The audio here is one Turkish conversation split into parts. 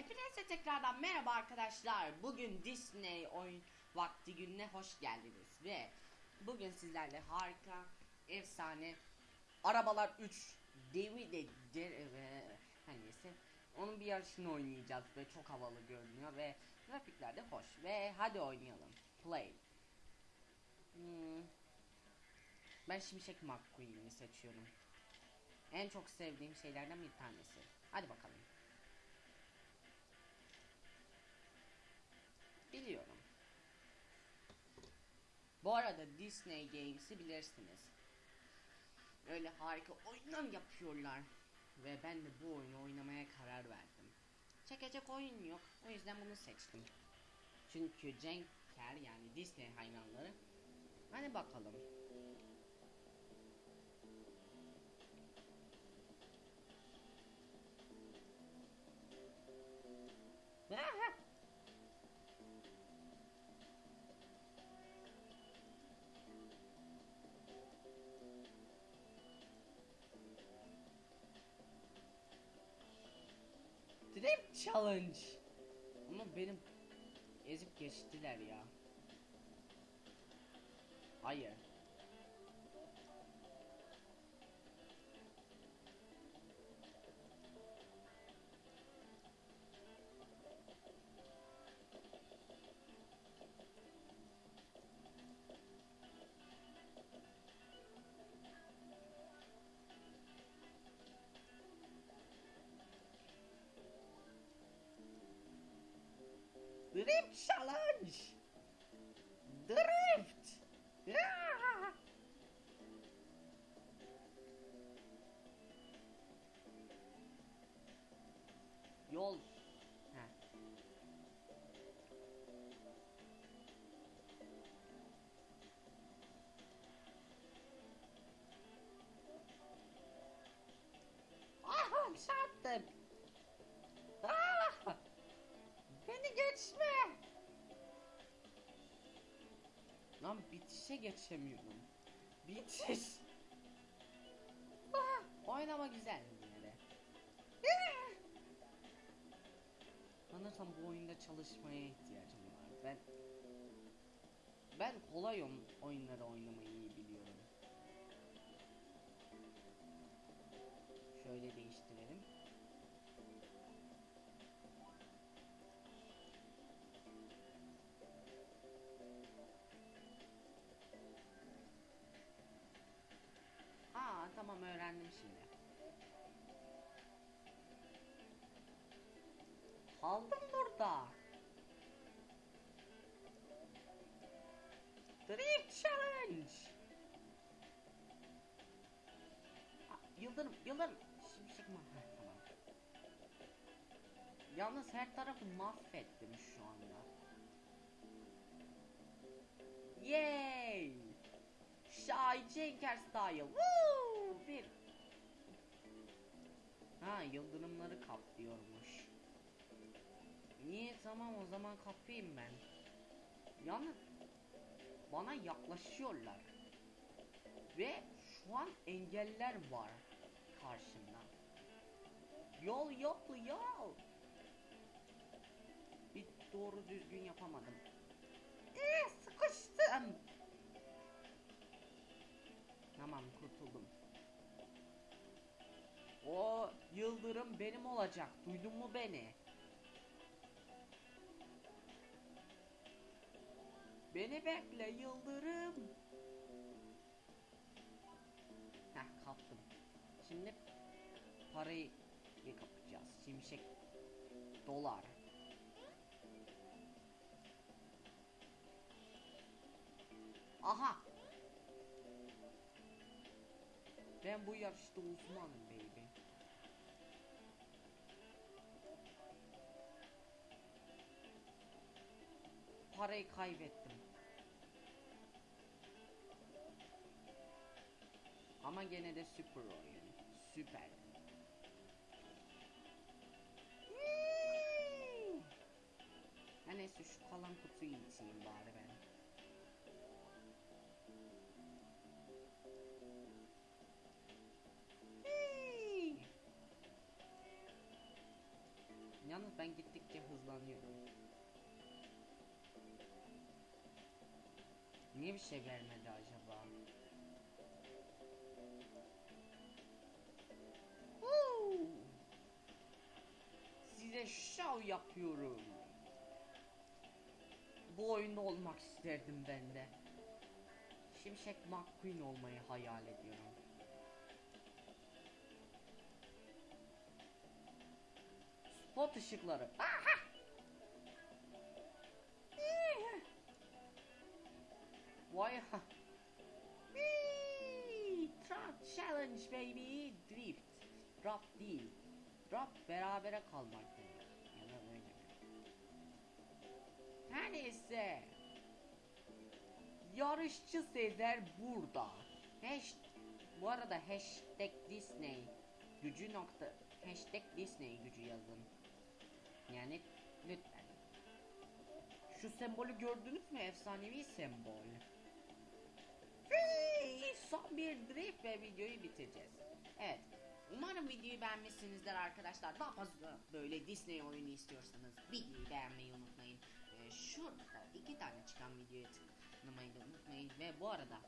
Hepinize tekrardan merhaba arkadaşlar. Bugün Disney oyun vakti gününe hoş geldiniz ve bugün sizlerle harika, efsane Arabalar 3 Devi de her neyse onun bir yarışını oynayacağız ve çok havalı görünüyor ve grafikler de hoş ve hadi oynayalım. Play. Hmm. Ben Şimşek McQueen'i seçiyorum. En çok sevdiğim şeylerden bir tanesi. Hadi bakalım. Bu arada Disney Games'i bilirsiniz. Öyle harika oyunlar yapıyorlar. Ve ben de bu oyunu oynamaya karar verdim. Çekecek oyun yok. O yüzden bunu seçtim. Çünkü Cenker yani Disney hayranları. Hadi bakalım. Aha! Challenge. Ama benim ezip geçtiler ya. Hayır. Drift Challenge. Lan bitişe geçemiyorum. Bitiş. Oynama güzel yine! Sanırsam bu oyunda çalışmaya ihtiyacım var. Ben ben kolay oyun- oyunları oynamayı iyi biliyorum. Kaldım burada. Drift Challenge. Yıldırım, Yıldırım. Şimşek mi? Tamam. Yalnız her tarafı mahvettim şu anda. Yay! Shy Cenker Style. Woo! Bir. Ha yıldırımları kaplıyormuş. Niye tamam o zaman kapayım ben. Yalnız bana yaklaşıyorlar. Ve şu an engeller var karşımda. Yol yok yol. Bir doğru düzgün yapamadım. Ee, sıkıştım. Tamam kurtuldum. O yıldırım benim olacak. Duydun mu beni? Beni bekle yıldırım. Heh kaptım. Şimdi parayı kapacağız. Şimşek dolar. Aha Ben bu yarışta uzmanım baby. Parayı kaybettim. Ama gene de süper oyun. Süper. Ha neyse şu kalan kutuyu içeyim bari ben. Yalnız ben gittikçe hızlanıyorum. Niye bir şey vermedi acaba? Huu! Size şov yapıyorum. Bu oyunda olmak isterdim ben de. Şimşek McQueen olmayı hayal ediyorum. Spot ışıkları. Aha! Vay ha. Truck challenge baby. Drift. Drop değil. Drop berabere kalmak demek. Ya? Her neyse. Yarışçı Sezer burada. Hash bu arada hashtag Disney gücü nokta hashtag Disney gücü yazın. Yani lütfen. Şu sembolü gördünüz mü? Efsanevi sembol. Son bir drift ve videoyu bitireceğiz. Evet. Umarım videoyu beğenmişsinizdir arkadaşlar. Daha fazla böyle Disney oyunu istiyorsanız videoyu beğenmeyi unutmayın. Ee, şurada iki tane çıkan videoya tıklamayı da unutmayın. Ve bu arada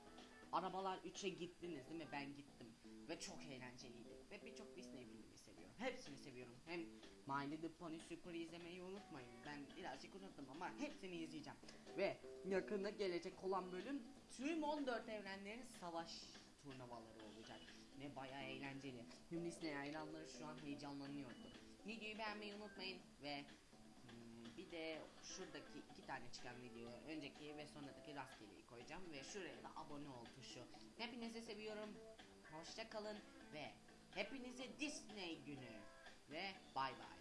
Arabalar 3'e gittiniz değil mi? Ben gittim. Ve çok eğlenceliydi. Ve birçok Disney filmi seviyorum. Hepsini seviyorum. Hem My Little Pony Super izlemeyi unutmayın. Ben birazcık unuttum ama hepsini izleyeceğim. Ve yakında gelecek olan bölüm tüm 14 evrenlerin savaş turnuvaları olacak. Ve bayağı eğlenceli. Tüm Disney hayranları şu an heyecanlanıyordu. Videoyu beğenmeyi unutmayın ve Hmm, Bir de şuradaki iki tane çıkan videoya önceki ve sonraki rastgeleyi koyacağım ve şuraya da abone ol tuşu. Hepinizi seviyorum. Hoşça kalın ve Hepinize Disney günü ve bay bay.